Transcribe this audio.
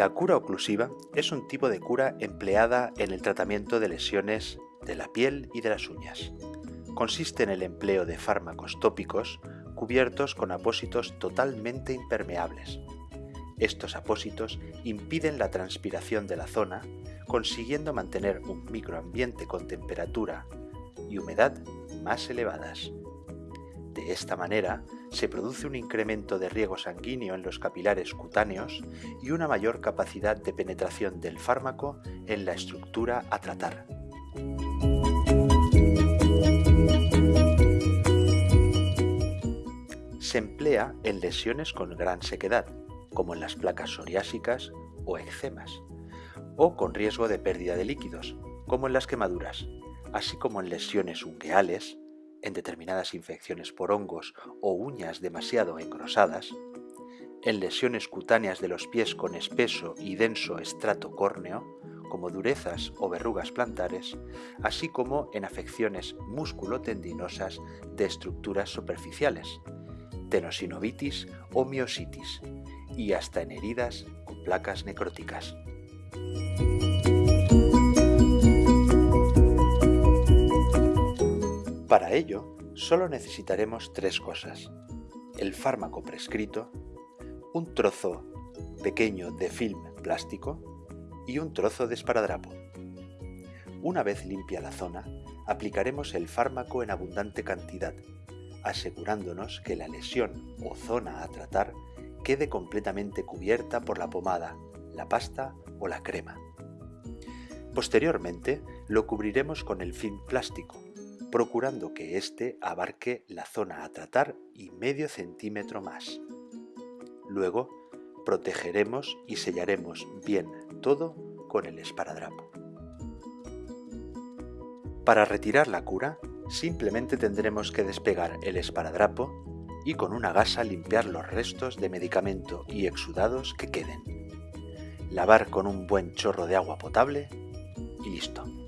La cura oclusiva es un tipo de cura empleada en el tratamiento de lesiones de la piel y de las uñas. Consiste en el empleo de fármacos tópicos cubiertos con apósitos totalmente impermeables. Estos apósitos impiden la transpiración de la zona, consiguiendo mantener un microambiente con temperatura y humedad más elevadas. De esta manera, se produce un incremento de riego sanguíneo en los capilares cutáneos y una mayor capacidad de penetración del fármaco en la estructura a tratar. Se emplea en lesiones con gran sequedad, como en las placas psoriásicas o eczemas, o con riesgo de pérdida de líquidos, como en las quemaduras, así como en lesiones ungueales, en determinadas infecciones por hongos o uñas demasiado engrosadas, en lesiones cutáneas de los pies con espeso y denso estrato córneo, como durezas o verrugas plantares, así como en afecciones musculotendinosas de estructuras superficiales, tenosinovitis o miositis, y hasta en heridas con placas necróticas. Para ello, solo necesitaremos tres cosas. El fármaco prescrito, un trozo pequeño de film plástico y un trozo de esparadrapo. Una vez limpia la zona, aplicaremos el fármaco en abundante cantidad, asegurándonos que la lesión o zona a tratar quede completamente cubierta por la pomada, la pasta o la crema. Posteriormente, lo cubriremos con el film plástico, procurando que éste abarque la zona a tratar y medio centímetro más. Luego, protegeremos y sellaremos bien todo con el esparadrapo. Para retirar la cura, simplemente tendremos que despegar el esparadrapo y con una gasa limpiar los restos de medicamento y exudados que queden. Lavar con un buen chorro de agua potable y listo.